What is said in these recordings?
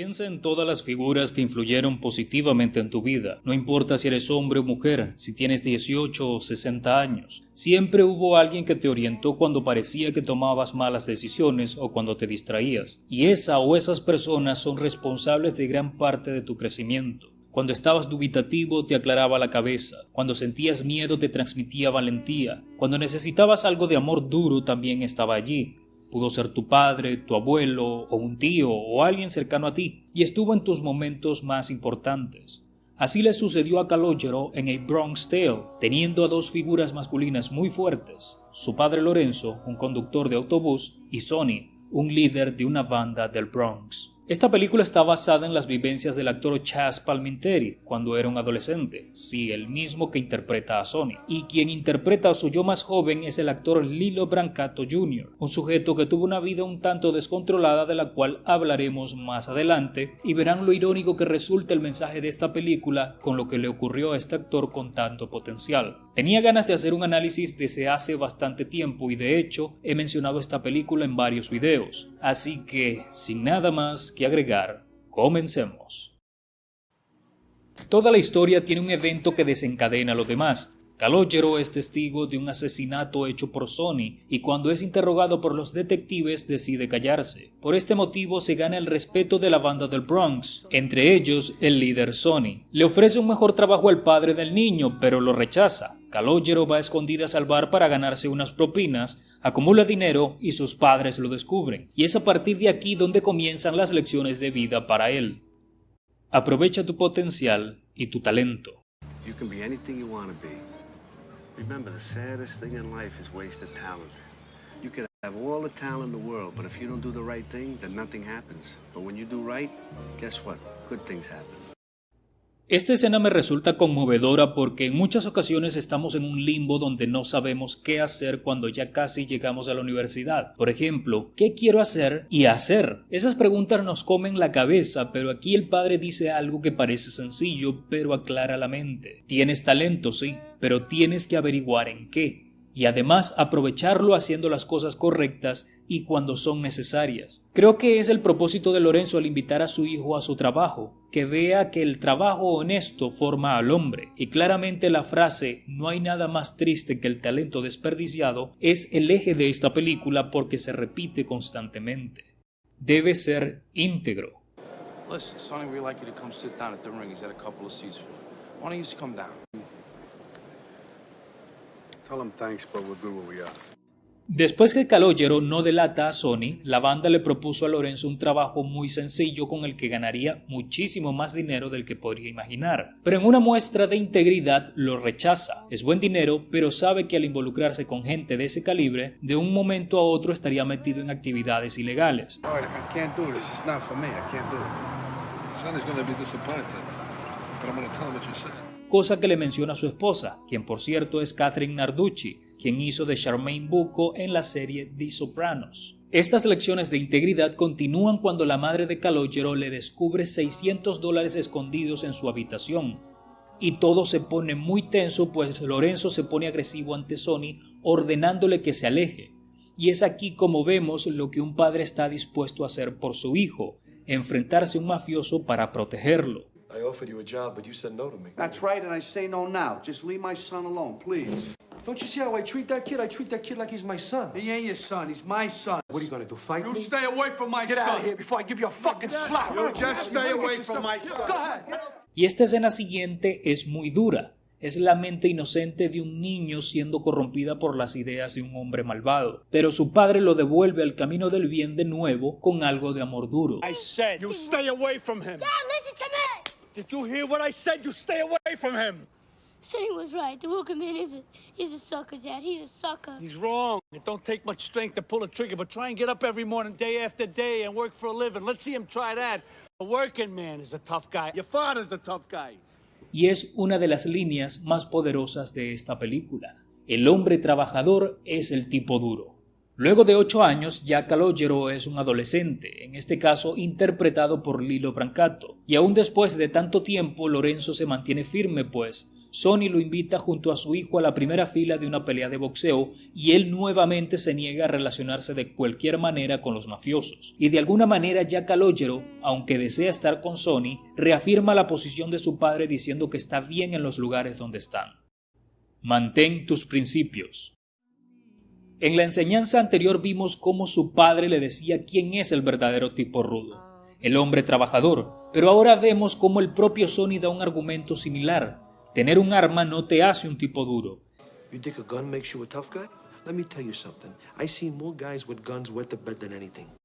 Piensa en todas las figuras que influyeron positivamente en tu vida. No importa si eres hombre o mujer, si tienes 18 o 60 años. Siempre hubo alguien que te orientó cuando parecía que tomabas malas decisiones o cuando te distraías. Y esa o esas personas son responsables de gran parte de tu crecimiento. Cuando estabas dubitativo te aclaraba la cabeza, cuando sentías miedo te transmitía valentía, cuando necesitabas algo de amor duro también estaba allí, Pudo ser tu padre, tu abuelo, o un tío, o alguien cercano a ti, y estuvo en tus momentos más importantes. Así le sucedió a Calogero en A Bronx Tale, teniendo a dos figuras masculinas muy fuertes, su padre Lorenzo, un conductor de autobús, y Sonny, un líder de una banda del Bronx. Esta película está basada en las vivencias del actor Chas Palminteri cuando era un adolescente, sí, el mismo que interpreta a Sony. Y quien interpreta a su yo más joven es el actor Lilo Brancato Jr., un sujeto que tuvo una vida un tanto descontrolada de la cual hablaremos más adelante y verán lo irónico que resulta el mensaje de esta película con lo que le ocurrió a este actor con tanto potencial. Tenía ganas de hacer un análisis desde hace bastante tiempo y de hecho he mencionado esta película en varios videos, así que sin nada más agregar, comencemos. Toda la historia tiene un evento que desencadena lo demás. Calogero es testigo de un asesinato hecho por Sony y cuando es interrogado por los detectives decide callarse. Por este motivo se gana el respeto de la banda del Bronx, entre ellos el líder Sony. Le ofrece un mejor trabajo al padre del niño, pero lo rechaza. Calogero va a escondidas al bar para ganarse unas propinas, acumula dinero y sus padres lo descubren. Y es a partir de aquí donde comienzan las lecciones de vida para él. Aprovecha tu potencial y tu talento. Remember, the saddest thing in life is wasted talent. You can have all the talent in the world, but if you don't do the right thing, then nothing happens. But when you do right, guess what? Good things happen. Esta escena me resulta conmovedora porque en muchas ocasiones estamos en un limbo donde no sabemos qué hacer cuando ya casi llegamos a la universidad. Por ejemplo, ¿qué quiero hacer y hacer? Esas preguntas nos comen la cabeza, pero aquí el padre dice algo que parece sencillo, pero aclara la mente. Tienes talento, sí, pero tienes que averiguar en qué y además aprovecharlo haciendo las cosas correctas y cuando son necesarias. Creo que es el propósito de Lorenzo al invitar a su hijo a su trabajo, que vea que el trabajo honesto forma al hombre, y claramente la frase no hay nada más triste que el talento desperdiciado es el eje de esta película porque se repite constantemente. Debe ser íntegro. Después que Calogero no delata a Sony, la banda le propuso a Lorenzo un trabajo muy sencillo con el que ganaría muchísimo más dinero del que podría imaginar. Pero en una muestra de integridad lo rechaza. Es buen dinero, pero sabe que al involucrarse con gente de ese calibre, de un momento a otro estaría metido en actividades ilegales cosa que le menciona a su esposa, quien por cierto es Catherine Narducci, quien hizo de Charmaine Bucco en la serie The Sopranos. Estas lecciones de integridad continúan cuando la madre de Calogero le descubre 600 dólares escondidos en su habitación. Y todo se pone muy tenso pues Lorenzo se pone agresivo ante Sony ordenándole que se aleje. Y es aquí como vemos lo que un padre está dispuesto a hacer por su hijo, enfrentarse a un mafioso para protegerlo. I offered you a job, but you said no to me. That's right, and I say no now. Just leave my son alone, please. Don't you see how I treat that kid? I treat that kid like he's my son. He ain't your son. He's my son. What are you gonna do? Fight you me? You stay away from my Get son. Get out of here before I give you a fucking slap. You just stay away from my son. Go ahead. Y esta escena siguiente es muy dura. Es la mente inocente de un niño siendo corrompida por las ideas de un hombre malvado, pero su padre lo devuelve al camino del bien de nuevo con algo de amor duro. I said, you stay away from him. Dad, listen to me. Did you hear what I said? You stay away from him. Said he was right. The working man is a, he's a sucker, Dad. He's a sucker. He's wrong. It don't take much strength to pull a trigger, but try and get up every morning, day after day, and work for a living. Let's see him try that. The working man is the tough guy. Your father's the tough guy. Y es una de las líneas más poderosas de esta película. El hombre trabajador es el tipo duro. Luego de ocho años, ya Calogero es un adolescente, en este caso interpretado por Lilo Brancato, y aún después de tanto tiempo Lorenzo se mantiene firme, pues Sonny lo invita junto a su hijo a la primera fila de una pelea de boxeo y él nuevamente se niega a relacionarse de cualquier manera con los mafiosos. Y de alguna manera Jack Calogero, aunque desea estar con Sonny, reafirma la posición de su padre diciendo que está bien en los lugares donde están. Mantén tus principios. En la enseñanza anterior vimos cómo su padre le decía quién es el verdadero tipo rudo, el hombre trabajador, pero ahora vemos cómo el propio Sonny da un argumento similar, Tener un arma no te hace un tipo duro. You think a gun makes you a tough guy? Let me tell you something. I see more guys with guns wet bed than anything.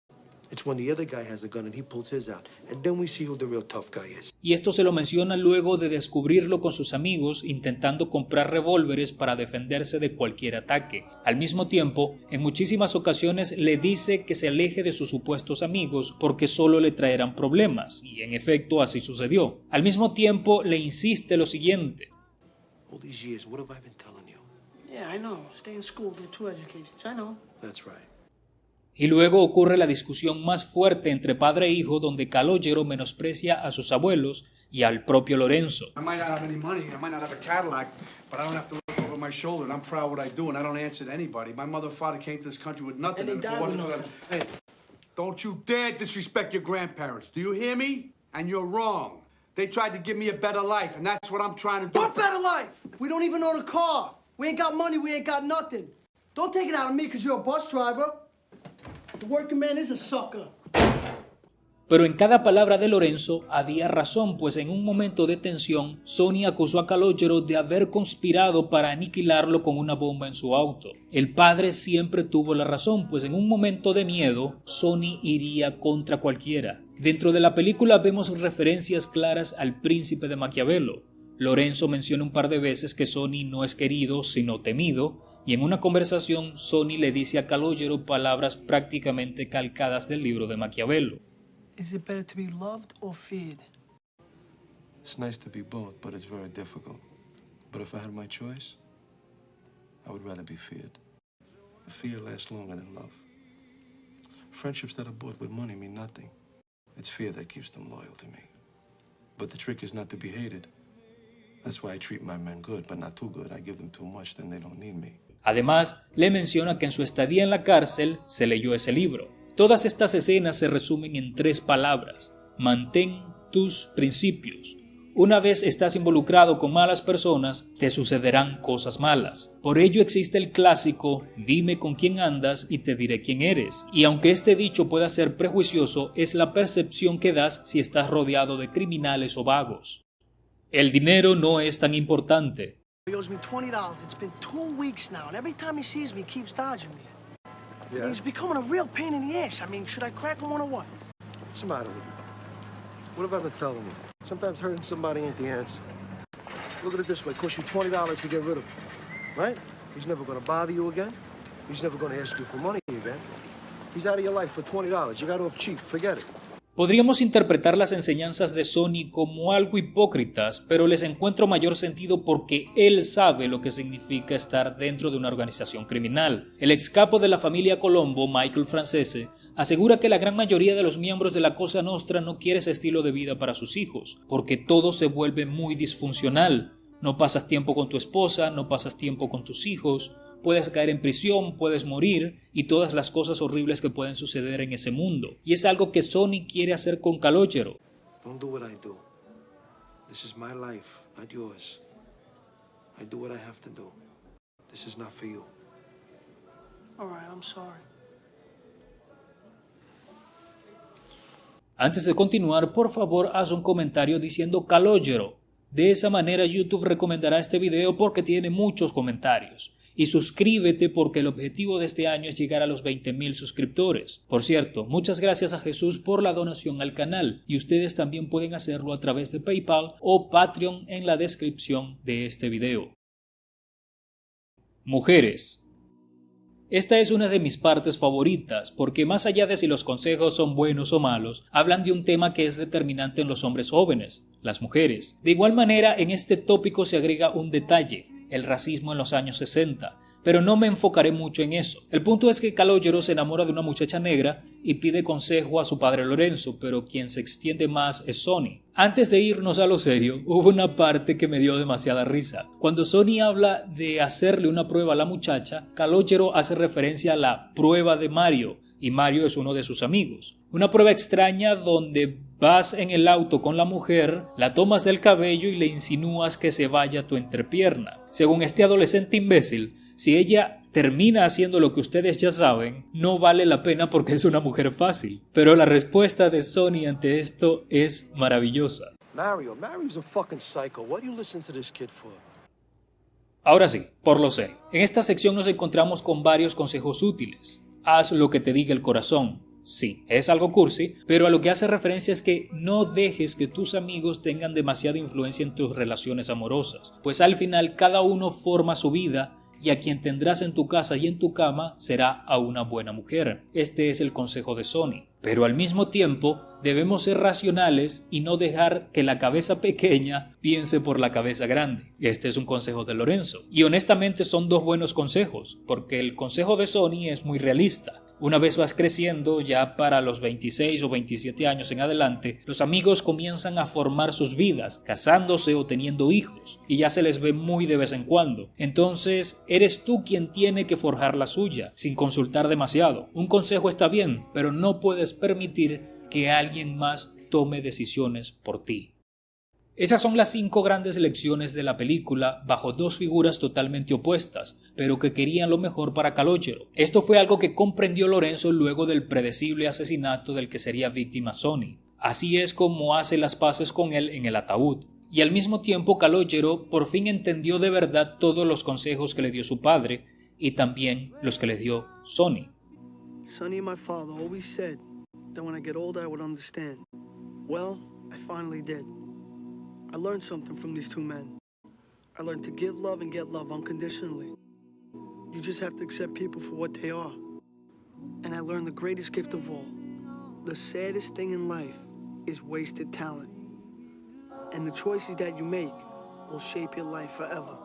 Y esto se lo menciona luego de descubrirlo con sus amigos intentando comprar revólveres para defenderse de cualquier ataque. Al mismo tiempo, en muchísimas ocasiones le dice que se aleje de sus supuestos amigos porque solo le traerán problemas, y en efecto así sucedió. Al mismo tiempo le insiste lo siguiente. All these years, what have I been telling you? Yeah, I know. Stay in school, get two educations. I know. That's right. Y luego ocurre la discusión más fuerte entre padre e hijo donde Calogero menosprecia a sus abuelos y al propio Lorenzo. my shoulder and I'm proud of what I do and I don't answer to anybody. My mother and father came to this country with nothing. And, and it wasn't for Hey, don't you dare disrespect your grandparents. Do you hear me? And you're wrong. They tried to give me a better life, and that's what I'm trying to do. What better life? We don't even own a car. We ain't got money. We ain't got nothing. Don't take it out of me because you're a bus driver. Pero en cada palabra de Lorenzo había razón, pues en un momento de tensión, Sony acusó a Calogero de haber conspirado para aniquilarlo con una bomba en su auto. El padre siempre tuvo la razón, pues en un momento de miedo, Sony iría contra cualquiera. Dentro de la película vemos referencias claras al príncipe de Maquiavelo. Lorenzo menciona un par de veces que Sony no es querido, sino temido, y en una conversación Sony le dice a Calogero palabras prácticamente calcadas del libro de Maquiavelo. Is it better to be loved or feared? It's nice to be both, but it's very difficult. But if I had my choice, I would rather be feared. Fear lasts longer than love. Friendships that are bought with money mean nothing. It's fear that keeps them loyal to me. But the trick is not to be hated. That's why I treat my men good, but not too good. I give them too much, then they don't need me. Además, le menciona que en su estadía en la cárcel se leyó ese libro. Todas estas escenas se resumen en tres palabras. Mantén tus principios. Una vez estás involucrado con malas personas, te sucederán cosas malas. Por ello existe el clásico, dime con quién andas y te diré quién eres. Y aunque este dicho pueda ser prejuicioso, es la percepción que das si estás rodeado de criminales o vagos. El dinero no es tan importante. He owes me $20. It's been two weeks now, and every time he sees me, he keeps dodging me. Yeah. He's becoming a real pain in the ass. I mean, should I crack him one or what? What's the matter with you? What have I been telling you? Sometimes hurting somebody ain't the answer. Look at it this way. It costs you $20 to get rid of him, right? He's never going to bother you again. He's never going to ask you for money again. He's out of your life for $20. You got off cheap. Forget it. Podríamos interpretar las enseñanzas de Sony como algo hipócritas, pero les encuentro mayor sentido porque él sabe lo que significa estar dentro de una organización criminal. El ex capo de la familia Colombo, Michael Francese, asegura que la gran mayoría de los miembros de la Cosa Nostra no quiere ese estilo de vida para sus hijos, porque todo se vuelve muy disfuncional. No pasas tiempo con tu esposa, no pasas tiempo con tus hijos, puedes caer en prisión, puedes morir y todas las cosas horribles que pueden suceder en ese mundo. Y es algo que Sony quiere hacer con Calogero. Don't do what I do. This is my life, not yours. I do what I have to do. This is not for you. All right, I'm sorry. Antes de continuar, por favor, haz un comentario diciendo Calogero. De esa manera YouTube recomendará este video porque tiene muchos comentarios y suscríbete porque el objetivo de este año es llegar a los 20.000 suscriptores. Por cierto, muchas gracias a Jesús por la donación al canal y ustedes también pueden hacerlo a través de PayPal o Patreon en la descripción de este video. Mujeres. Esta es una de mis partes favoritas porque más allá de si los consejos son buenos o malos, hablan de un tema que es determinante en los hombres jóvenes, las mujeres. De igual manera, en este tópico se agrega un detalle, el racismo en los años 60, pero no me enfocaré mucho en eso. El punto es que Calogero se enamora de una muchacha negra y pide consejo a su padre Lorenzo, pero quien se extiende más es Sony. Antes de irnos a lo serio, hubo una parte que me dio demasiada risa. Cuando Sony habla de hacerle una prueba a la muchacha, Calogero hace referencia a la prueba de Mario, y Mario es uno de sus amigos. Una prueba extraña donde vas en el auto con la mujer, la tomas del cabello y le insinúas que se vaya a tu entrepierna. Según este adolescente imbécil, si ella termina haciendo lo que ustedes ya saben, no vale la pena porque es una mujer fácil. Pero la respuesta de Sony ante esto es maravillosa. Mario, Mario's a fucking psycho. What you listen to this kid for? Ahora sí, por lo sé. En esta sección nos encontramos con varios consejos útiles haz lo que te diga el corazón. Sí, es algo cursi, pero a lo que hace referencia es que no dejes que tus amigos tengan demasiada influencia en tus relaciones amorosas, pues al final cada uno forma su vida y a quien tendrás en tu casa y en tu cama será a una buena mujer. Este es el consejo de Sony. Pero al mismo tiempo debemos ser racionales y no dejar que la cabeza pequeña piense por la cabeza grande. Este es un consejo de Lorenzo. Y honestamente son dos buenos consejos, porque el consejo de Sony es muy realista. Una vez vas creciendo, ya para los 26 o 27 años en adelante, los amigos comienzan a formar sus vidas, casándose o teniendo hijos, y ya se les ve muy de vez en cuando. Entonces, eres tú quien tiene que forjar la suya, sin consultar demasiado. Un consejo está bien, pero no puedes permitir que alguien más tome decisiones por ti. Esas son las cinco grandes lecciones de la película bajo dos figuras totalmente opuestas, pero que querían lo mejor para Calogero. Esto fue algo que comprendió Lorenzo luego del predecible asesinato del que sería víctima Sony. Así es como hace las paces con él en el ataúd. Y al mismo tiempo Calogero por fin entendió de verdad todos los consejos que le dio su padre y también los que le dio Sony. Sonny my father always said that when I get older I would understand. Well, I finally did. I learned something from these two men. I learned to give love and get love unconditionally. You just have to accept people for what they are. And I learned the greatest gift of all. The saddest thing in life is wasted talent. And the choices that you make will shape your life forever.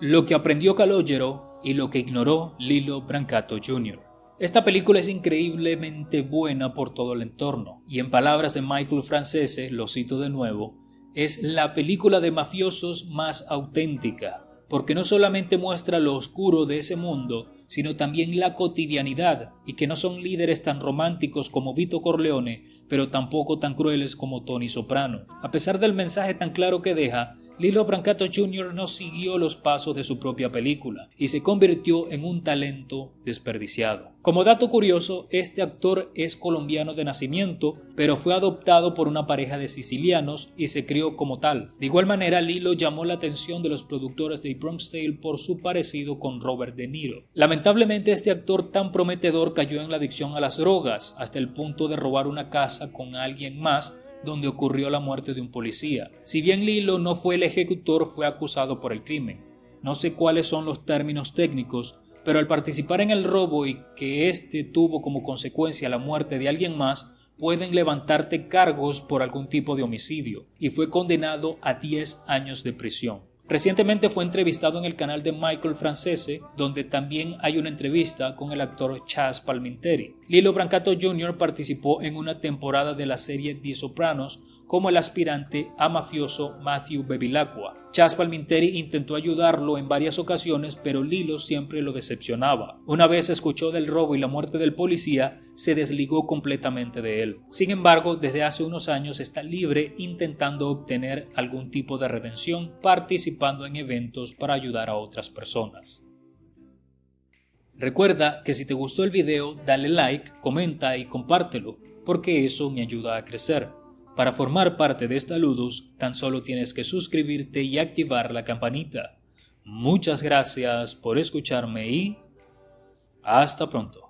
Lo que aprendió Calogero y lo que ignoró Lilo Brancato Jr. Esta película es increíblemente buena por todo el entorno, y en palabras de Michael Francese, lo cito de nuevo, es la película de mafiosos más auténtica, porque no solamente muestra lo oscuro de ese mundo, sino también la cotidianidad, y que no son líderes tan románticos como Vito Corleone, pero tampoco tan crueles como Tony Soprano. A pesar del mensaje tan claro que deja, Lilo Brancato Jr. no siguió los pasos de su propia película y se convirtió en un talento desperdiciado. Como dato curioso, este actor es colombiano de nacimiento, pero fue adoptado por una pareja de sicilianos y se crió como tal. De igual manera, Lilo llamó la atención de los productores de Bronx Tale por su parecido con Robert De Niro. Lamentablemente, este actor tan prometedor cayó en la adicción a las drogas, hasta el punto de robar una casa con alguien más donde ocurrió la muerte de un policía. Si bien Lilo no fue el ejecutor, fue acusado por el crimen. No sé cuáles son los términos técnicos, pero al participar en el robo y que éste tuvo como consecuencia la muerte de alguien más, pueden levantarte cargos por algún tipo de homicidio, y fue condenado a 10 años de prisión. Recientemente fue entrevistado en el canal de Michael Francese, donde también hay una entrevista con el actor Chas Palminteri. Lilo Brancato Jr. participó en una temporada de la serie The Sopranos como el aspirante a mafioso Matthew Bevilacqua. Chas Palminteri intentó ayudarlo en varias ocasiones, pero Lilo siempre lo decepcionaba. Una vez escuchó del robo y la muerte del policía, se desligó completamente de él. Sin embargo, desde hace unos años está libre intentando obtener algún tipo de redención, participando en eventos para ayudar a otras personas. Recuerda que si te gustó el video, dale like, comenta y compártelo, porque eso me ayuda a crecer. Para formar parte de esta Ludus, tan solo tienes que suscribirte y activar la campanita. Muchas gracias por escucharme y hasta pronto.